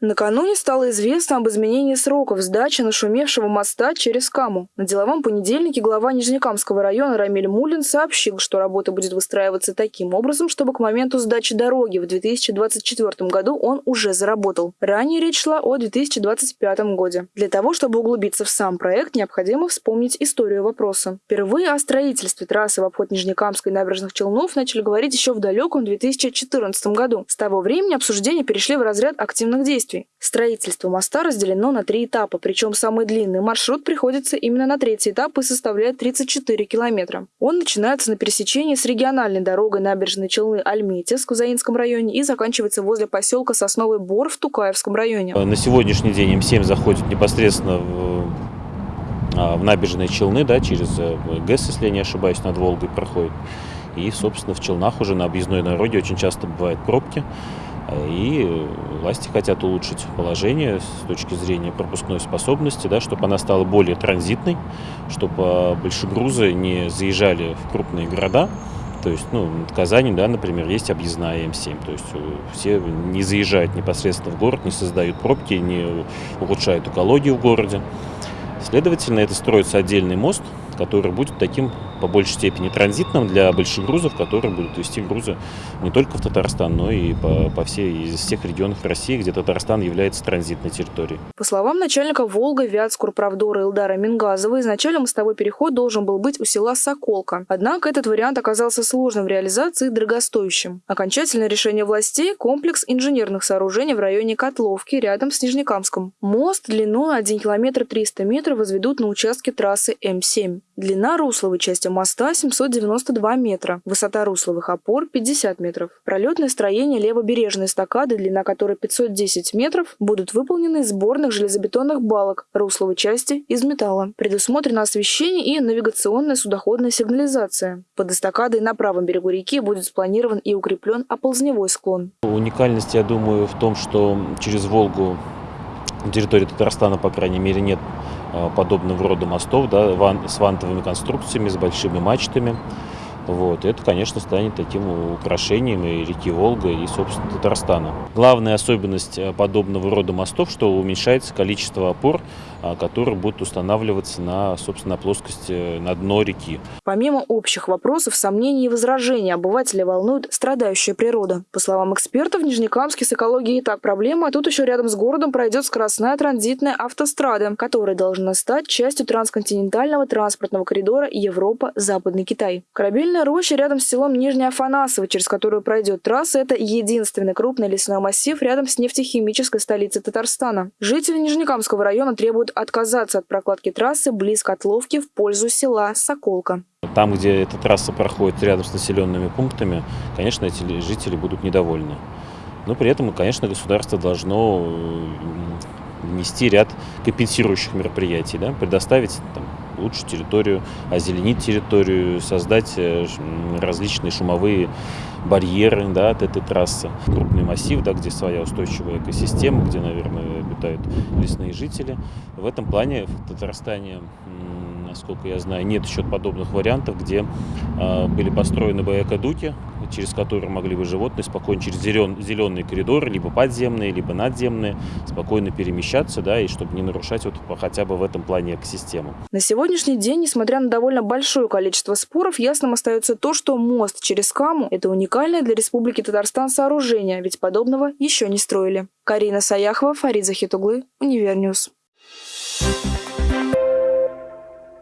Накануне стало известно об изменении сроков сдачи нашумевшего моста через Каму. На деловом понедельнике глава Нижнекамского района Рамиль Мулин сообщил, что работа будет выстраиваться таким образом, чтобы к моменту сдачи дороги в 2024 году он уже заработал. Ранее речь шла о 2025 году. Для того, чтобы углубиться в сам проект, необходимо вспомнить историю вопроса. Впервые о строительстве трассы в обход Нижнекамской набережных Челнов начали говорить еще в далеком 2014 году. С того времени обсуждения перешли в разряд активных действий. Строительство моста разделено на три этапа, причем самый длинный маршрут приходится именно на третий этап и составляет 34 километра. Он начинается на пересечении с региональной дорогой набережной Челны Альметьевск в Заинском районе и заканчивается возле поселка Сосновый Бор в Тукаевском районе. На сегодняшний день М7 заходит непосредственно в, а, в набережные Челны, да, через э, ГЭС, если я не ошибаюсь, над Волгой проходит. И, собственно, в Челнах уже на объездной дороге очень часто бывают пробки. И власти хотят улучшить положение с точки зрения пропускной способности, да, чтобы она стала более транзитной, чтобы большегрузы не заезжали в крупные города. То есть, ну, в Казани, да, например, есть объездная М7. То есть э, все не заезжают непосредственно в город, не создают пробки, не улучшают экологию в городе. Следовательно, это строится отдельный мост, который будет таким по большей степени транзитным для больших грузов, которые будут вести грузы не только в Татарстан, но и по, по всей из всех регионов России, где Татарстан является транзитной территорией. По словам начальника Волга Вятскурправдора Илдара Мингазова, изначально мостовой переход должен был быть у села Соколка. Однако этот вариант оказался сложным в реализации и дорогостоящим. Окончательное решение властей – комплекс инженерных сооружений в районе Котловки рядом с Нижнекамском. Мост длиной 1 километр 300 метров возведут на участке трассы М7. Длина русловой части моста 792 метра, высота русловых опор 50 метров. Пролетное строение левобережной эстакады, длина которой 510 метров, будут выполнены из сборных железобетонных балок русловой части из металла. Предусмотрено освещение и навигационная судоходная сигнализация. Под эстакадой на правом берегу реки будет спланирован и укреплен оползневой склон. Уникальность, я думаю, в том, что через Волгу на территории Татарстана, по крайней мере, нет Э, подобного рода мостов да, с вантовыми конструкциями, с большими мачтами. Вот. Это, конечно, станет таким украшением и реки Волга, и, собственно, Татарстана. Главная особенность э, подобного рода мостов, что уменьшается количество опор, которые будут устанавливаться на, собственно, плоскости, на дно реки. Помимо общих вопросов, сомнений и возражений, обывателя волнует страдающая природа. По словам экспертов, Нижнекамске с экологией и так проблема, а тут еще рядом с городом пройдет скоростная транзитная автострада, которая должна стать частью трансконтинентального транспортного коридора Европа-Западный Китай. Корабельная роща рядом с селом Нижняя Афанасово, через которую пройдет трасса, это единственный крупный лесной массив рядом с нефтехимической столицей Татарстана. Жители Нижнекамского района требуют могут отказаться от прокладки трассы близ Котловки в пользу села Соколка. Там, где эта трасса проходит рядом с населенными пунктами, конечно, эти жители будут недовольны. Но при этом, конечно, государство должно внести ряд компенсирующих мероприятий, да, предоставить там, лучше территорию, озеленить территорию, создать э, различные шумовые барьеры да, от этой трассы. Крупный массив, да, где своя устойчивая экосистема, где, наверное, обитают лесные жители. В этом плане в Татарстане насколько я знаю, нет еще подобных вариантов, где э, были построены бы через которые могли бы животные спокойно через зелен, зеленые коридоры, либо подземные, либо надземные, спокойно перемещаться, да, и чтобы не нарушать вот хотя бы в этом плане экосистему. На сегодняшний день, несмотря на довольно большое количество споров, ясным остается то, что мост через Каму – это уникальное для Республики Татарстан сооружение, ведь подобного еще не строили. Карина Саяхова, Фарид Захитуглы, Univer News.